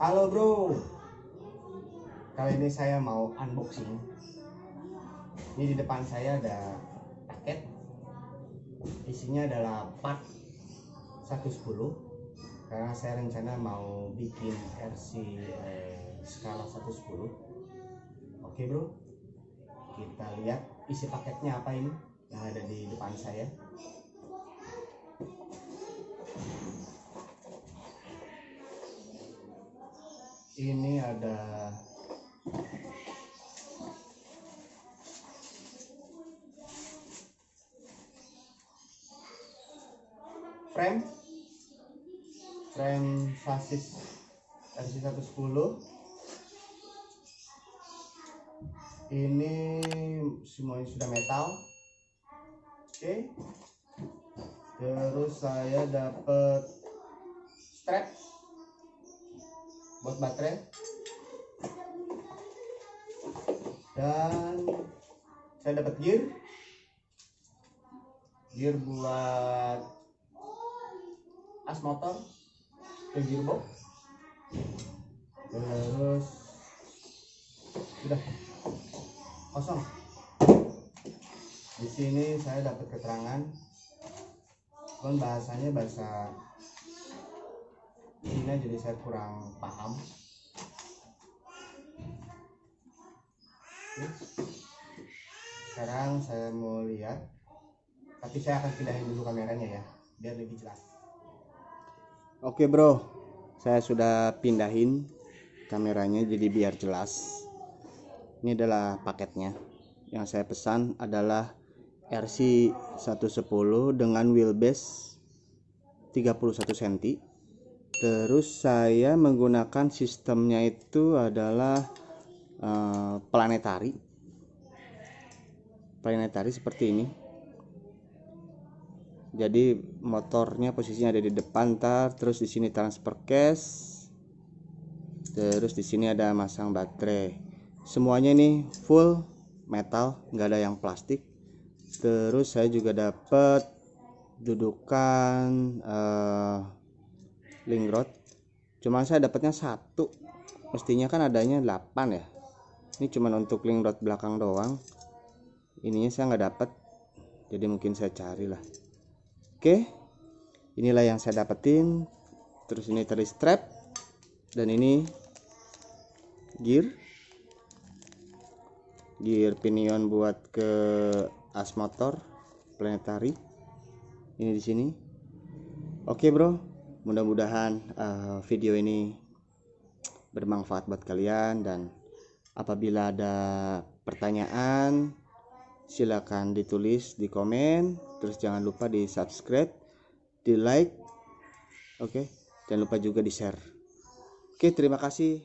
Halo bro. Kali ini saya mau unboxing. Ini di depan saya ada paket. Isinya adalah part 110 Karena saya rencana mau bikin RC eh, skala 110 Oke bro. Kita lihat isi paketnya apa ini Yang ada di depan saya ini ada frame frame sasis RC 110 ini semuanya sudah metal. Oke. Terus saya dapat strap buat baterai. Dan saya dapat gear. Gear buat as motor. Ke gearbox. Terus sudah kosong. Di sini saya dapat keterangan. Kan bahasanya bahasa Cina jadi saya kurang paham. Sekarang saya mau lihat. Tapi saya akan pindahin dulu kameranya ya biar lebih jelas. Oke bro. Saya sudah pindahin kameranya jadi biar jelas. Ini adalah paketnya. Yang saya pesan adalah RC 110 dengan wheelbase 31 cm terus saya menggunakan sistemnya itu adalah uh, planetari. Planetari seperti ini. Jadi motornya posisinya ada di depan tar terus di sini transfer case terus di sini ada masang baterai. Semuanya ini full metal nggak ada yang plastik. Terus saya juga dapat dudukan uh, link rod cuman saya dapatnya satu. Mestinya kan adanya 8 ya. Ini cuman untuk link rod belakang doang. Ininya saya nggak dapat jadi mungkin saya carilah. Oke. Inilah yang saya dapetin. Terus ini tadi strap. Dan ini gear. Gear pinion buat ke as motor planetary. Ini di sini. Oke bro mudah-mudahan uh, video ini bermanfaat buat kalian dan apabila ada pertanyaan silakan ditulis di komen. Terus jangan lupa di subscribe di like oke? Okay? jangan lupa juga di share. Oke terima kasih